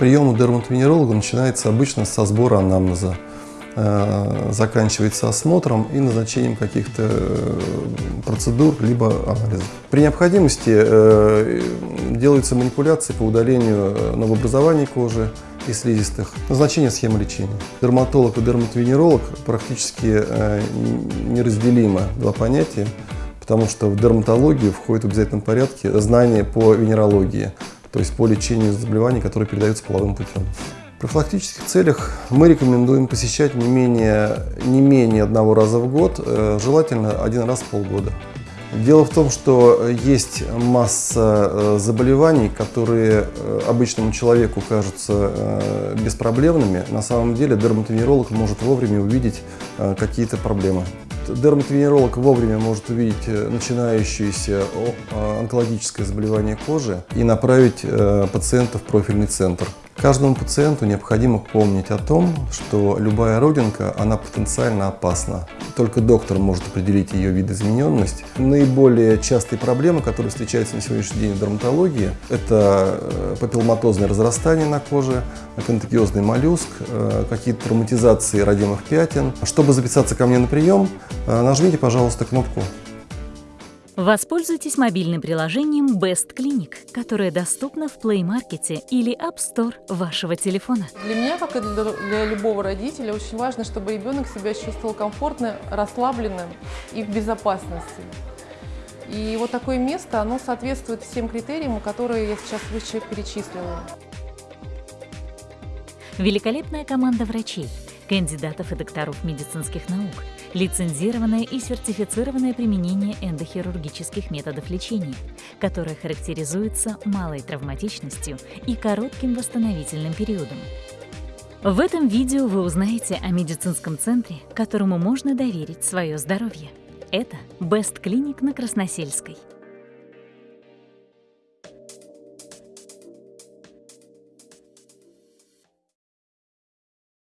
Прием у дерматовенеролога начинается обычно со сбора анамнеза, э, заканчивается осмотром и назначением каких-то э, процедур либо анализов. При необходимости э, делаются манипуляции по удалению новообразований кожи и слизистых. Назначение схемы лечения. Дерматолог и дерматовенеролог практически неразделимо два понятия, потому что в дерматологию входит в обязательном порядке знание по венерологии то есть по лечению заболеваний, которые передаются половым путем. В профилактических целях мы рекомендуем посещать не менее, не менее одного раза в год, э, желательно один раз в полгода. Дело в том, что есть масса э, заболеваний, которые э, обычному человеку кажутся беспроблемными. На самом деле дерматовенеролог может вовремя увидеть какие-то проблемы. Дерматовенеролог вовремя может увидеть э, начинающееся онкологическое заболевание кожи и направить э, пациента в профильный центр. Каждому пациенту необходимо помнить о том, что любая родинка, она потенциально опасна. Только доктор может определить ее видоизмененность. Наиболее частые проблемы, которые встречаются на сегодняшний день в дерматологии, это э, папилломатозное разрастание на коже, контагиозный моллюск, э, какие-то травматизации родимых пятен. Чтобы записаться ко мне на прием, э, нажмите, пожалуйста, кнопку Воспользуйтесь мобильным приложением Best Clinic, которое доступно в Play Market или App Store вашего телефона. Для меня, как и для любого родителя, очень важно, чтобы ребенок себя чувствовал комфортно, расслабленным и в безопасности. И вот такое место, оно соответствует всем критериям, которые я сейчас выше перечислила. Великолепная команда врачей, кандидатов и докторов медицинских наук, лицензированное и сертифицированное применение эндохирургических методов лечения, которое характеризуется малой травматичностью и коротким восстановительным периодом. В этом видео вы узнаете о медицинском центре, которому можно доверить свое здоровье. Это Best Clinic на Красносельской.